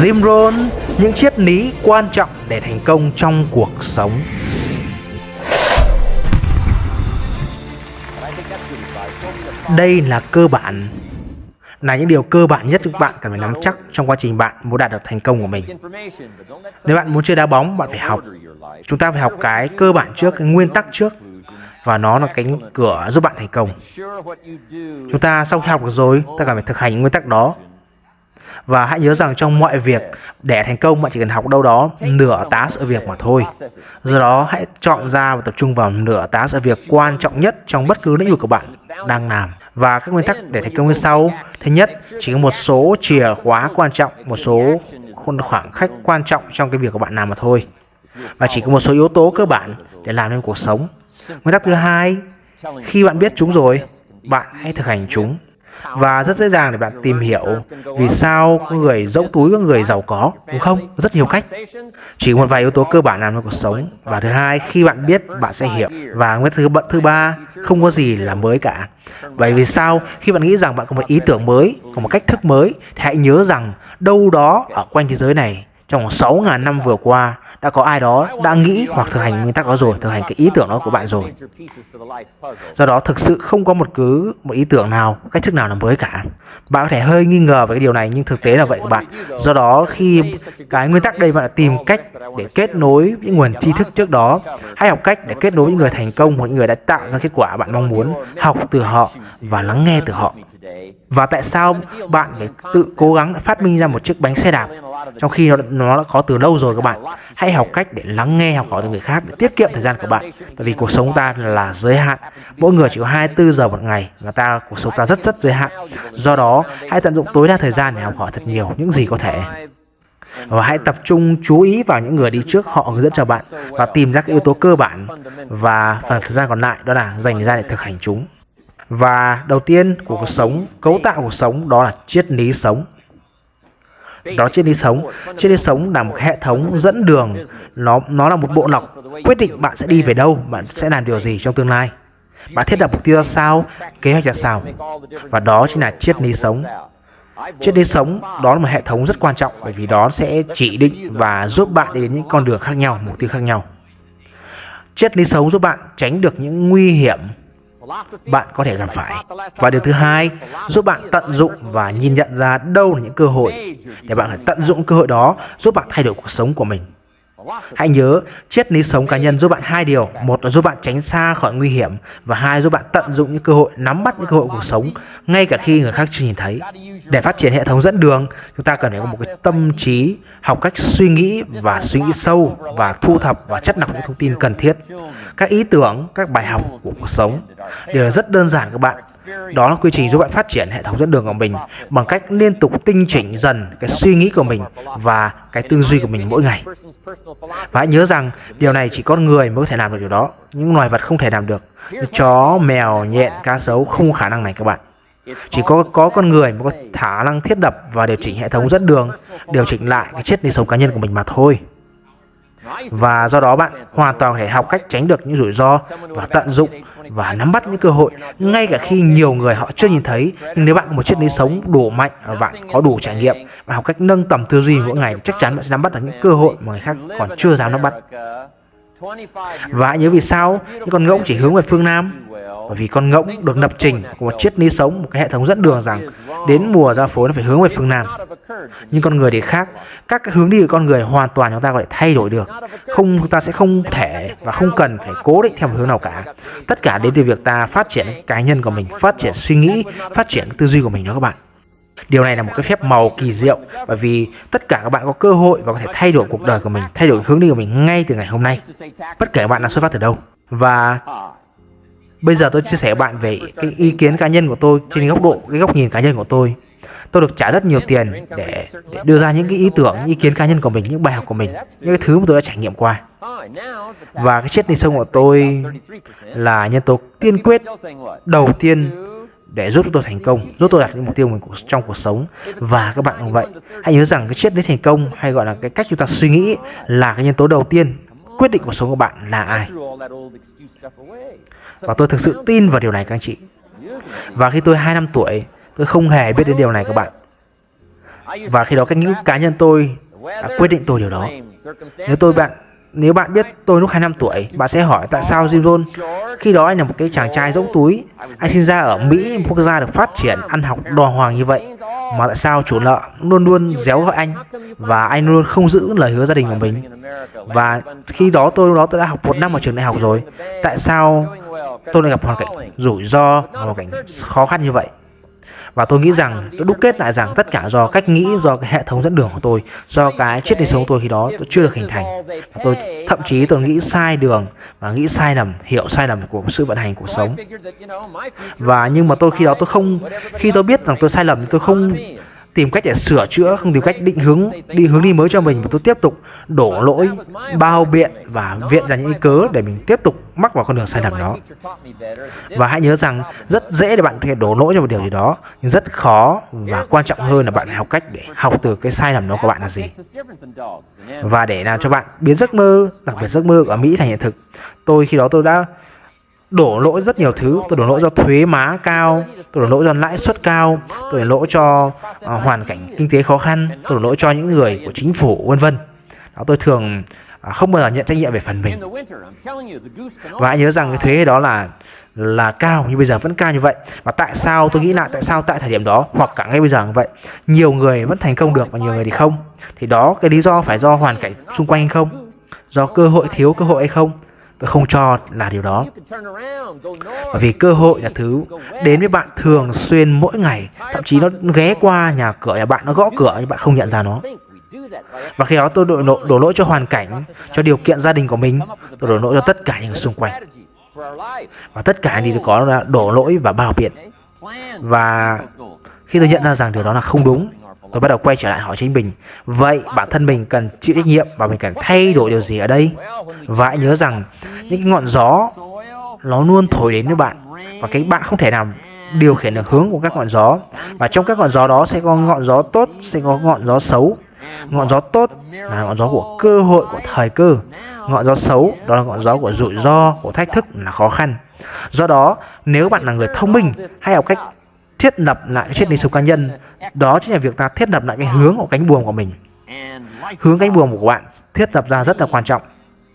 Jim Rohn, những triết lý quan trọng để thành công trong cuộc sống. Đây là cơ bản là những điều cơ bản nhất các bạn cần phải nắm chắc trong quá trình bạn muốn đạt được thành công của mình. Nếu bạn muốn chơi đá bóng, bạn phải học. Chúng ta phải học cái cơ bản trước, cái nguyên tắc trước và nó là cánh cửa giúp bạn thành công. Chúng ta sau khi học được rồi, ta cần phải thực hành những nguyên tắc đó và hãy nhớ rằng trong mọi việc, để thành công bạn chỉ cần học đâu đó nửa tá sự việc mà thôi. Do đó hãy chọn ra và tập trung vào nửa tá sự việc quan trọng nhất trong bất cứ lĩnh vực của bạn đang làm. Và các nguyên tắc để thành công như sau. Thứ nhất, chỉ có một số chìa khóa quan trọng, một số khoảng khách quan trọng trong cái việc của bạn làm mà thôi. Và chỉ có một số yếu tố cơ bản để làm nên cuộc sống. Nguyên tắc thứ hai, khi bạn biết chúng rồi, bạn hãy thực hành chúng và rất dễ dàng để bạn tìm hiểu vì sao người dẫu túi có người giàu có, đúng không? Rất nhiều cách. Chỉ một vài yếu tố cơ bản làm cho cuộc sống. Và thứ hai, khi bạn biết, bạn sẽ hiểu. Và nguyên thứ bận thứ ba, không có gì là mới cả. Vậy vì sao? Khi bạn nghĩ rằng bạn có một ý tưởng mới, có một cách thức mới, thì hãy nhớ rằng đâu đó ở quanh thế giới này, trong 6.000 năm vừa qua đã có ai đó đã nghĩ hoặc thực hành nguyên tắc đó rồi, thực hành cái ý tưởng đó của bạn rồi. Do đó thực sự không có một cứ một ý tưởng nào, cách thức nào là mới cả. Bạn có thể hơi nghi ngờ về cái điều này, nhưng thực tế là vậy của bạn. Do đó khi cái nguyên tắc đây bạn tìm cách để kết nối những nguồn tri thức trước đó hãy học cách để kết nối những người thành công hoặc những người đã tạo ra kết quả bạn mong muốn, học từ họ và lắng nghe từ họ. Và tại sao bạn phải tự cố gắng phát minh ra một chiếc bánh xe đạp trong khi nó, nó đã có từ lâu rồi các bạn hãy học cách để lắng nghe học hỏi từ người khác để tiết kiệm thời gian của bạn. Bởi vì cuộc sống ta là giới hạn. Mỗi người chỉ có 24 giờ một ngày và ta cuộc sống ta rất rất giới hạn. Do đó hãy tận dụng tối đa thời gian để học hỏi thật nhiều những gì có thể. Và hãy tập trung chú ý vào những người đi trước họ hướng dẫn cho bạn và tìm ra các yếu tố cơ bản và phần thời gian còn lại đó là dành ra để thực hành chúng. Và đầu tiên của cuộc sống cấu tạo cuộc sống đó là triết lý sống đó triết lý sống. Triết lý sống là một hệ thống dẫn đường. Nó nó là một bộ lọc. Quyết định bạn sẽ đi về đâu, bạn sẽ làm điều gì trong tương lai. Bạn thiết lập mục tiêu ra sao, kế hoạch ra sao. Và đó chính là triết lý sống. Triết lý sống đó là một hệ thống rất quan trọng bởi vì đó sẽ chỉ định và giúp bạn đến những con đường khác nhau, mục tiêu khác nhau. Triết lý sống giúp bạn tránh được những nguy hiểm bạn có thể gặp phải. Và điều thứ hai, giúp bạn tận dụng và nhìn nhận ra đâu là những cơ hội để bạn phải tận dụng cơ hội đó giúp bạn thay đổi cuộc sống của mình. Hãy nhớ, triết lý sống cá nhân giúp bạn hai điều. Một là giúp bạn tránh xa khỏi nguy hiểm và hai giúp bạn tận dụng những cơ hội, nắm bắt những cơ hội cuộc sống ngay cả khi người khác chưa nhìn thấy. Để phát triển hệ thống dẫn đường, chúng ta cần phải có một cái tâm trí, học cách suy nghĩ và suy nghĩ sâu và thu thập và chất lọc những thông tin cần thiết. Các ý tưởng, các bài học của cuộc sống đều rất đơn giản các bạn. Đó là quy trình giúp bạn phát triển hệ thống dẫn đường của mình bằng cách liên tục tinh chỉnh dần cái suy nghĩ của mình và cái tư duy của mình mỗi ngày. Và hãy nhớ rằng điều này chỉ con người mới có thể làm được điều đó. Những loài vật không thể làm được. Chó, mèo, nhện, cá sấu không có khả năng này các bạn. Chỉ có có con người mới có khả năng thiết lập và điều chỉnh hệ thống dẫn đường, điều chỉnh lại cái triết lý sống cá nhân của mình mà thôi. Và do đó bạn hoàn toàn có thể học cách tránh được những rủi ro và tận dụng và nắm bắt những cơ hội ngay cả khi nhiều người họ chưa nhìn thấy. Nhưng nếu bạn có một triết lý sống đủ mạnh và bạn có đủ trải nghiệm và học cách nâng tầm tư duy mỗi ngày chắc chắn bạn sẽ nắm bắt được những cơ hội mà người khác còn chưa dám nắm bắt. Và nhớ vì sao? Những con ngỗng chỉ hướng về phương Nam bởi vì con ngỗng được lập trình của một triết lý sống một cái hệ thống dẫn đường rằng đến mùa ra phố nó phải hướng về phương Nam. Nhưng con người thì khác. Các cái hướng đi của con người hoàn toàn chúng ta có thể thay đổi được. Không chúng ta sẽ không thể và không cần phải cố định theo một hướng nào cả. Tất cả đến từ việc ta phát triển cá nhân của mình phát triển suy nghĩ phát triển tư duy của mình đó các bạn. Điều này là một cái phép màu kỳ diệu bởi vì tất cả các bạn có cơ hội và có thể thay đổi cuộc đời của mình, thay đổi hướng đi của mình ngay từ ngày hôm nay. Bất kể bạn đang xuất phát từ đâu. Và bây giờ tôi chia sẻ bạn về cái ý kiến cá nhân của tôi trên góc độ, cái góc nhìn cá nhân của tôi. Tôi được trả rất nhiều tiền để, để đưa ra những cái ý tưởng, ý kiến cá nhân của mình, những bài học của mình, những cái thứ mà tôi đã trải nghiệm qua. Và cái chết đi sông của tôi là nhân tố tiên quyết đầu tiên để giúp tôi thành công, giúp tôi đạt những mục tiêu mình trong cuộc sống. Và các bạn cũng vậy, hãy nhớ rằng cái triết lý thành công hay gọi là cái cách chúng ta suy nghĩ là cái nhân tố đầu tiên quyết định cuộc sống của bạn là ai. Và tôi thực sự tin vào điều này các anh chị. Và khi tôi 2 năm tuổi, tôi không hề biết đến điều này các bạn. và khi đó cách nghĩ cá nhân tôi đã quyết định tôi điều đó nếu tôi bạn nếu bạn biết tôi lúc 2 năm tuổi, bạn sẽ hỏi tại sao Jim Jones khi đó anh là một cái chàng trai rỗng túi, anh sinh ra ở Mỹ, một quốc gia được phát triển ăn học đò hoàng như vậy, mà tại sao chủ nợ luôn luôn déo gọi anh và anh luôn không giữ lời hứa gia đình của mình. Và khi đó tôi lúc đó tôi đã học một năm ở trường đại học rồi, tại sao tôi lại gặp hoàn cảnh rủi ro, hoàn cảnh khó khăn như vậy? Và tôi nghĩ rằng tôi đúc kết lại rằng tất cả do cách nghĩ, do cái hệ thống dẫn đường của tôi, do cái triết lý sống của tôi khi đó tôi chưa được hình thành. Và tôi thậm chí tôi nghĩ sai đường và nghĩ sai lầm, hiểu sai lầm của sự vận hành cuộc sống. Và nhưng mà tôi khi đó tôi không khi tôi biết rằng tôi sai lầm tôi không tìm cách để sửa chữa, không tìm cách định hướng, đi hướng đi mới cho mình. Và tôi tiếp tục đổ lỗi, bao biện và viện ra những cớ để mình tiếp tục mắc vào con đường sai lầm đó. Và hãy nhớ rằng rất dễ để bạn có thể đổ lỗi cho một điều gì đó, nhưng rất khó và quan trọng hơn là bạn học cách để học từ cái sai lầm đó của bạn là gì. Và để làm cho bạn biến giấc mơ, đặc biệt giấc mơ ở Mỹ thành hiện thực, tôi khi đó tôi đã đổ lỗi rất nhiều thứ. Tôi đổ lỗi do thuế má cao tôi đổ lỗi do lãi suất cao tôi đổ lỗi cho uh, hoàn cảnh kinh tế khó khăn tôi đổ lỗi cho những người của chính phủ vân vân. Đó tôi thường uh, không bao giờ nhận trách nhiệm về phần mình. Và hãy nhớ rằng cái thuế đó là là cao như bây giờ vẫn cao như vậy. Và tại sao tôi nghĩ lại tại sao tại thời điểm đó hoặc cả ngay bây giờ như vậy nhiều người vẫn thành công được và nhiều người thì không. Thì đó cái lý do phải do hoàn cảnh xung quanh hay không? Do cơ hội thiếu cơ hội hay không tôi không cho là điều đó. Bởi vì cơ hội là thứ đến với bạn thường xuyên mỗi ngày. Thậm chí nó ghé qua nhà cửa nhà bạn nó gõ cửa nhưng bạn không nhận ra nó. Và khi đó tôi đổ, đổ, đổ lỗi cho hoàn cảnh cho điều kiện gia đình của mình. Tôi đổ lỗi cho tất cả những người xung quanh. và tất cả thì có là đổ lỗi và bao biện. Và khi tôi nhận ra rằng điều đó là không đúng tôi bắt đầu quay trở lại hỏi chính mình, vậy bản thân mình cần chịu trách nhiệm và mình cần thay đổi điều gì ở đây? Và hãy nhớ rằng, những ngọn gió, nó luôn thổi đến với bạn và cái bạn không thể nào điều khiển được hướng của các ngọn gió. Và trong các ngọn gió đó sẽ có ngọn gió tốt, sẽ có ngọn gió xấu. Ngọn gió tốt là ngọn gió của cơ hội của thời cơ. Ngọn gió xấu đó là ngọn gió của rủi ro, của thách thức là khó khăn. Do đó, nếu bạn là người thông minh, hãy học cách thiết lập lại triết lý sống cá nhân. Đó chính là việc ta thiết lập lại cái hướng của cánh buồm của mình. Hướng cánh buồm của bạn thiết lập ra rất là quan trọng.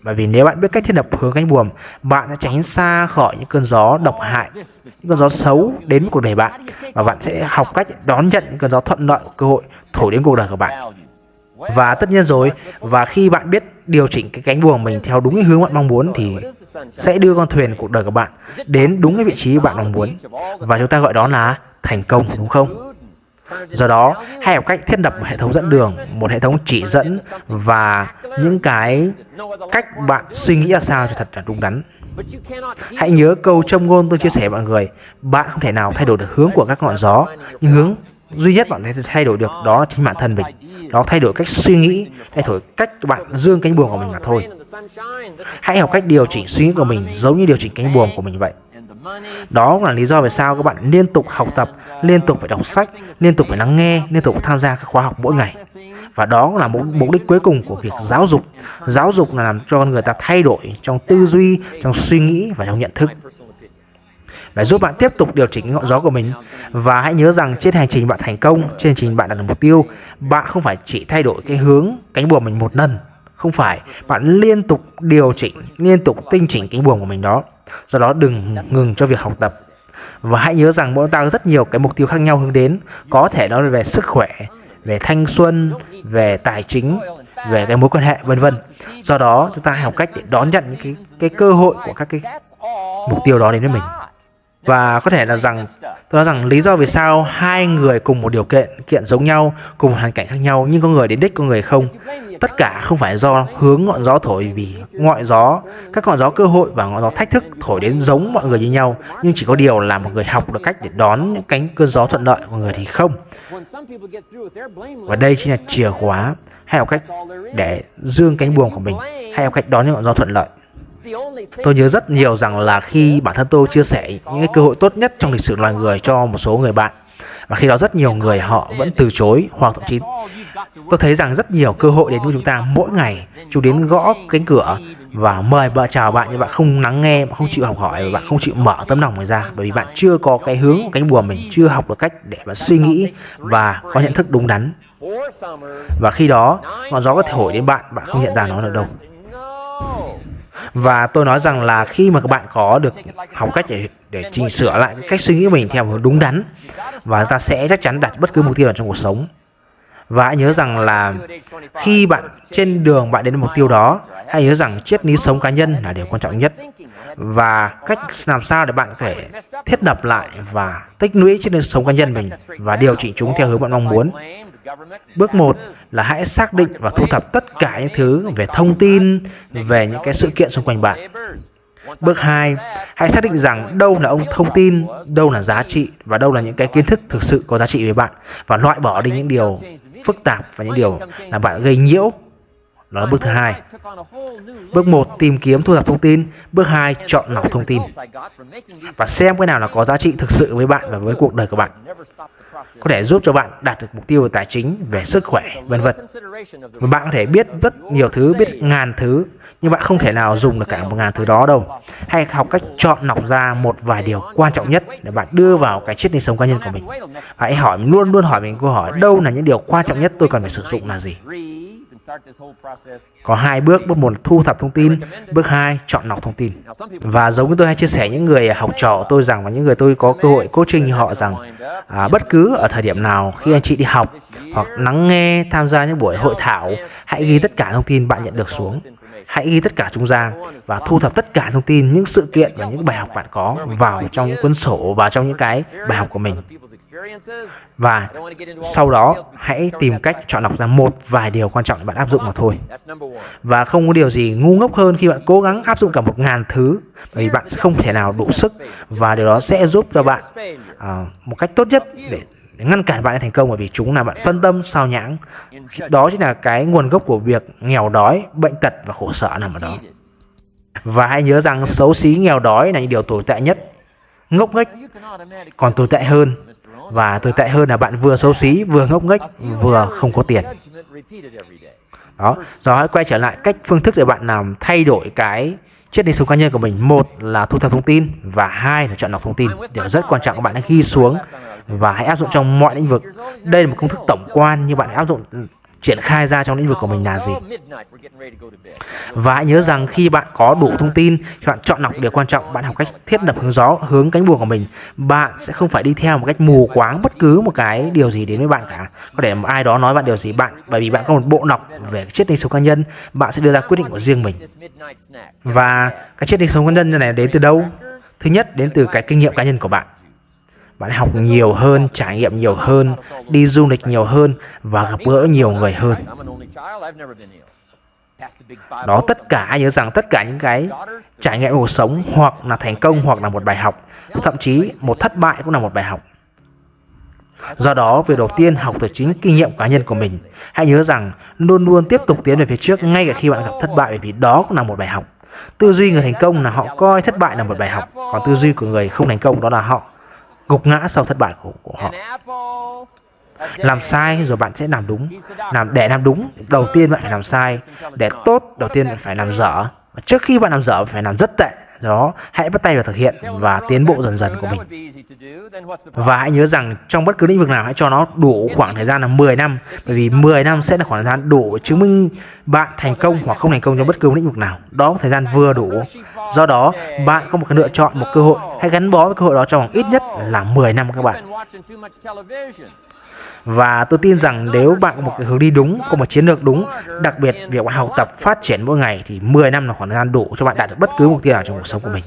Bởi vì nếu bạn biết cách thiết lập hướng cánh buồm, bạn sẽ tránh xa khỏi những cơn gió độc hại, những cơn gió xấu đến cuộc đời bạn. Và bạn sẽ học cách đón nhận những cơn gió thuận lợi, cơ hội thổi đến cuộc đời của bạn. Và tất nhiên rồi, và khi bạn biết điều chỉnh cái cánh buồm mình theo đúng cái hướng bạn mong muốn thì sẽ đưa con thuyền cuộc đời của bạn đến đúng cái vị trí bạn mong muốn. Và chúng ta gọi đó là thành công, đúng không? Do đó, hãy học cách thiết lập một hệ thống dẫn đường, một hệ thống chỉ dẫn và những cái cách bạn suy nghĩ ra sao cho thật là đúng đắn. Hãy nhớ câu châm ngôn tôi chia sẻ với mọi người. Bạn không thể nào thay đổi được hướng của các ngọn gió, nhưng hướng duy nhất bạn thể thay đổi được đó là chính bản thân mình đó thay đổi cách suy nghĩ thay đổi cách bạn dương cánh buồm của mình mà thôi hãy học cách điều chỉnh suy nghĩ của mình giống như điều chỉnh cánh buồm của mình vậy đó là lý do vì sao các bạn liên tục học tập, liên tục phải đọc sách, liên tục phải lắng nghe, liên tục tham gia các khóa học mỗi ngày. Và đó là mục, mục đích cuối cùng của việc giáo dục. Giáo dục là làm cho con người ta thay đổi trong tư duy, trong suy nghĩ và trong nhận thức. Để giúp bạn tiếp tục điều chỉnh ngọn gió của mình. Và hãy nhớ rằng trên hành trình bạn thành công, Trên hành trình bạn đạt được mục tiêu, Bạn không phải chỉ thay đổi cái hướng, cánh buồm mình một lần. Không phải, Bạn liên tục điều chỉnh, Liên tục tinh chỉnh cánh buồm của mình đó. Do đó đừng ngừng cho việc học tập. Và hãy nhớ rằng mỗi ta có rất nhiều cái mục tiêu khác nhau hướng đến. Có thể đó là về sức khỏe, về thanh xuân, về tài chính, về cái mối quan hệ, vân vân. Do đó chúng ta học cách để đón nhận cái cái cơ hội của các cái mục tiêu đó đến với mình và có thể là rằng, tôi nói rằng lý do vì sao hai người cùng một điều kiện kiện giống nhau, cùng một hoàn cảnh khác nhau, nhưng có người đến đích, có người không, tất cả không phải do hướng ngọn gió thổi vì ngọn gió, các ngọn gió cơ hội và ngọn gió thách thức thổi đến giống mọi người như nhau, nhưng chỉ có điều là một người học được cách để đón những cánh cơn gió thuận lợi của người thì không. Và đây chính là chìa khóa. Hay học cách để dương cánh buồm của mình. Hay học cách đón những ngọn gió thuận lợi. Tôi nhớ rất nhiều rằng là khi bản thân tôi chia sẻ những cái cơ hội tốt nhất trong lịch sử loài người cho một số người bạn và khi đó rất nhiều người họ vẫn từ chối hoặc thậm chí tôi thấy rằng rất nhiều cơ hội đến với chúng ta mỗi ngày chúng đến gõ cánh cửa và mời vợ chào bạn nhưng bạn không lắng nghe bạn không chịu học hỏi và bạn không chịu mở tấm lòng mình ra bởi vì bạn chưa có cái hướng cánh bùa mình chưa học được cách để bạn suy nghĩ và có nhận thức đúng đắn Và khi đó, ngọn gió có thể thổi đến bạn, bạn không nhận ra nó được đâu. Và tôi nói rằng là khi mà các bạn có được học cách để để chỉnh sửa lại cách suy nghĩ mình theo hướng đúng đắn, và ta sẽ chắc chắn đạt bất cứ mục tiêu nào trong cuộc sống. Và hãy nhớ rằng là khi bạn trên đường bạn đến mục tiêu đó, hãy nhớ rằng triết lý sống cá nhân là điều quan trọng nhất. Và cách làm sao để bạn có thể thiết lập lại và tích lũy triết lý sống cá nhân mình và điều chỉnh chúng theo hướng bạn mong muốn bước một là hãy xác định và thu thập tất cả những thứ về thông tin về những cái sự kiện xung quanh bạn Bước 2, hãy xác định rằng đâu là ông thông tin, đâu là giá trị và đâu là những cái kiến thức thực sự có giá trị với bạn và loại bỏ đi những điều phức tạp và những điều làm bạn gây nhiễu. Đó là bước thứ hai. Bước 1 tìm kiếm thu thập thông tin, bước 2 chọn lọc thông tin và xem cái nào là có giá trị thực sự với bạn và với cuộc đời của bạn có thể giúp cho bạn đạt được mục tiêu về tài chính, về sức khỏe, vân vân. Và bạn có thể biết rất nhiều thứ, biết ngàn thứ, nhưng bạn không thể nào dùng được cả một ngàn thứ đó đâu. Hãy học cách chọn lọc ra một vài điều quan trọng nhất để bạn đưa vào cái triết lý sống cá nhân của mình. Hãy hỏi luôn luôn hỏi mình câu hỏi đâu là những điều quan trọng nhất tôi cần phải sử dụng là gì. Có hai bước, bước một thu thập thông tin, bước hai chọn lọc thông tin. Và giống như tôi hay chia sẻ những người học trò tôi rằng và những người tôi có cơ hội coaching họ rằng à, bất cứ ở thời điểm nào khi anh chị đi học hoặc lắng nghe tham gia những buổi hội thảo, hãy ghi tất cả thông tin bạn nhận được xuống. Hãy ghi tất cả chúng ra và thu thập tất cả thông tin, những sự kiện và những bài học bạn có vào trong những cuốn sổ và trong những cái bài học của mình. Và sau đó hãy tìm cách chọn lọc ra một vài điều quan trọng để bạn áp dụng mà thôi. Và không có điều gì ngu ngốc hơn khi bạn cố gắng áp dụng cả một ngàn thứ bởi vì bạn sẽ không thể nào đủ sức và điều đó sẽ giúp cho bạn uh, một cách tốt nhất để để ngăn cản bạn thành công bởi vì chúng làm bạn phân tâm sao nhãng. Đó chính là cái nguồn gốc của việc nghèo đói bệnh tật và khổ sở nằm ở đó. Và hãy nhớ rằng xấu xí nghèo đói là những điều tồi tệ nhất ngốc nghếch còn tồi tệ hơn và tồi tệ hơn là bạn vừa xấu xí, vừa ngốc nghếch, vừa không có tiền. Đó rồi hãy quay trở lại cách phương thức để bạn làm thay đổi cái triết lý sống cá nhân của mình. Một là thu thập thông tin và hai là chọn lọc thông tin. Điều rất quan trọng, các bạn hãy ghi xuống và hãy áp dụng trong mọi lĩnh vực. Đây là một công thức tổng quan nhưng bạn hãy áp dụng triển khai ra trong lĩnh vực của mình là gì. Và hãy nhớ rằng khi bạn có đủ thông tin, khi bạn chọn lọc điều quan trọng, bạn học cách thiết lập hướng gió, hướng cánh buồm của mình, bạn sẽ không phải đi theo một cách mù quáng bất cứ một cái điều gì đến với bạn cả. Có thể một ai đó nói bạn điều gì bạn, bởi vì bạn có một bộ lọc về triết lý sống cá nhân, bạn sẽ đưa ra quyết định của riêng mình. Và cái triết lý sống cá nhân này đến từ đâu? Thứ nhất, đến từ cái kinh nghiệm cá nhân của bạn bạn học nhiều hơn, trải nghiệm nhiều hơn, đi du lịch nhiều hơn và gặp gỡ nhiều người hơn. Đó, tất cả nhớ rằng tất cả những cái trải nghiệm cuộc sống hoặc là thành công hoặc là một bài học, thậm chí một thất bại cũng là một bài học. Do đó, việc đầu tiên học từ chính kinh nghiệm cá nhân của mình. Hãy nhớ rằng luôn luôn tiếp tục tiến về phía trước ngay cả khi bạn gặp thất bại, bởi vì đó cũng là một bài học. Tư duy người thành công là họ coi thất bại là một bài học, còn tư duy của người không thành công đó là họ gục ngã sau thất bại của, của họ. Làm sai rồi bạn sẽ làm đúng. Làm để làm đúng đầu tiên bạn phải làm sai. Để tốt đầu tiên bạn phải làm dở. Trước khi bạn làm dở phải làm rất tệ đó, hãy bắt tay vào thực hiện và tiến bộ dần dần của mình. Và hãy nhớ rằng trong bất cứ lĩnh vực nào, hãy cho nó đủ khoảng thời gian là 10 năm, bởi vì 10 năm sẽ là khoảng thời gian đủ chứng minh bạn thành công hoặc không thành công trong bất cứ lĩnh vực nào. Đó, thời gian vừa đủ. Do đó, bạn có một cái lựa chọn, một cơ hội. Hãy gắn bó với cơ hội đó trong ít nhất là 10 năm các bạn và tôi tin rằng nếu bạn có một cái hướng đi đúng, có một chiến lược đúng, đặc biệt việc bạn học tập phát triển mỗi ngày thì 10 năm là khoảng thời gian đủ cho bạn đạt được bất cứ mục tiêu nào trong cuộc sống của mình.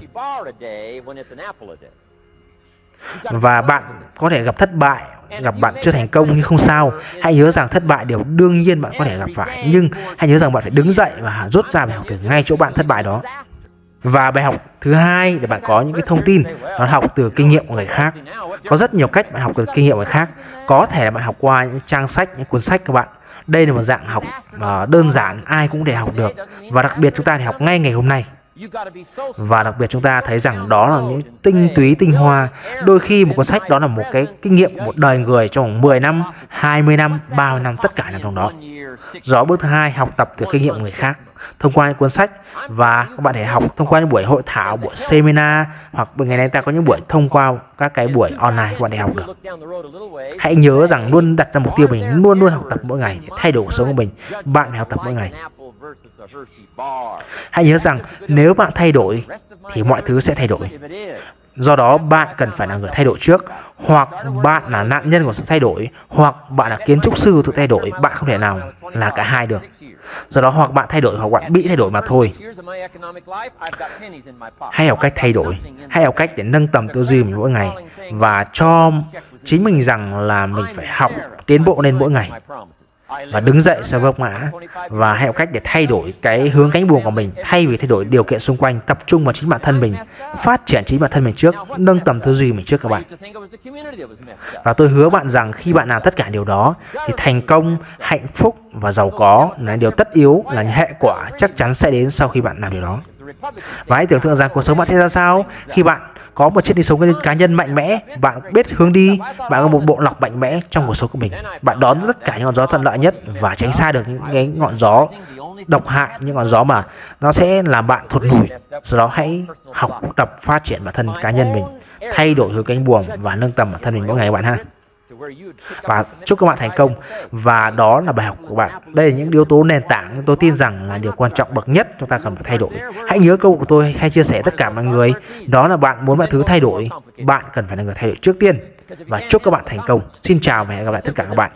Và bạn có thể gặp thất bại, gặp bạn chưa thành công nhưng không sao. Hãy nhớ rằng thất bại điều đương nhiên bạn có thể gặp phải, nhưng hãy nhớ rằng bạn phải đứng dậy và rút ra bài học từ ngay chỗ bạn thất bại đó. Và bài học thứ hai để bạn có những cái thông tin nó học từ kinh nghiệm của người khác. Có rất nhiều cách bạn học từ kinh nghiệm của người khác. Có thể là bạn học qua những trang sách, những cuốn sách các bạn. Đây là một dạng học ờ, đơn giản ai cũng để học được và đặc biệt chúng ta để học ngay ngày hôm nay. và đặc biệt chúng ta thấy rằng đó là những tinh túy tinh hoa đôi khi một cuốn sách đó là một cái kinh nghiệm một đời người trong 10 năm 20 năm 30 năm tất cả năm trong đó rõ bước thứ hai, học tập từ kinh nghiệm người khác, thông qua những cuốn sách. Và các bạn thể học thông qua những buổi hội thảo, buổi seminar, hoặc ngày nay ta có những buổi thông qua các cái buổi online các bạn để học được. Hãy nhớ rằng luôn đặt ra mục tiêu mình, luôn luôn học tập mỗi ngày, thay đổi cuộc sống của mình. Bạn phải học tập mỗi ngày. Hãy nhớ rằng nếu bạn thay đổi thì mọi thứ sẽ thay đổi. Do đó, bạn cần phải là người thay đổi trước, Hoặc bạn là nạn nhân của sự thay đổi, Hoặc bạn là kiến trúc sư tự thay đổi, Bạn không thể nào là cả hai được. Do đó, hoặc bạn thay đổi, hoặc bạn bị thay đổi mà thôi. Hãy học cách thay đổi, Hãy học cách để nâng tầm tư duy mình mỗi ngày Và cho chính mình rằng là mình phải học tiến bộ lên mỗi ngày và đứng dậy sau vấp ngã. Và hẹo cách để thay đổi cái hướng cánh buồm của mình, thay vì thay đổi điều kiện xung quanh, tập trung vào chính bản thân mình, phát triển chính bản thân mình trước, nâng tầm tư duy mình trước các bạn. Và tôi hứa bạn rằng khi bạn làm tất cả điều đó, thì thành công, hạnh phúc và giàu có là điều tất yếu, là những hệ quả chắc chắn sẽ đến sau khi bạn làm điều đó. Và hãy tưởng tượng rằng cuộc sống bạn sẽ ra sao khi bạn có một chiếc đi sống cá nhân mạnh mẽ, bạn biết hướng đi, bạn có một bộ lọc mạnh mẽ trong cuộc sống của mình. Bạn đón tất cả những ngọn gió thuận lợi nhất và tránh xa được những cái ngọn gió độc hại, những ngọn gió mà nó sẽ làm bạn thụt lùi. Sau đó hãy học tập phát triển bản thân cá nhân mình, thay đổi hướng cánh buồm và nâng tầm bản thân mình mỗi ngày bạn ha và chúc các bạn thành công. và đó là bài học của bạn. Đây là những yếu tố nền tảng tôi tin rằng là điều quan trọng bậc nhất chúng ta cần phải thay đổi. Hãy nhớ câu của tôi hay chia sẻ tất cả mọi người. Đó là bạn muốn mọi thứ thay đổi bạn cần phải là người thay đổi trước tiên. Và chúc các bạn thành công. Xin chào và hẹn gặp lại tất cả các bạn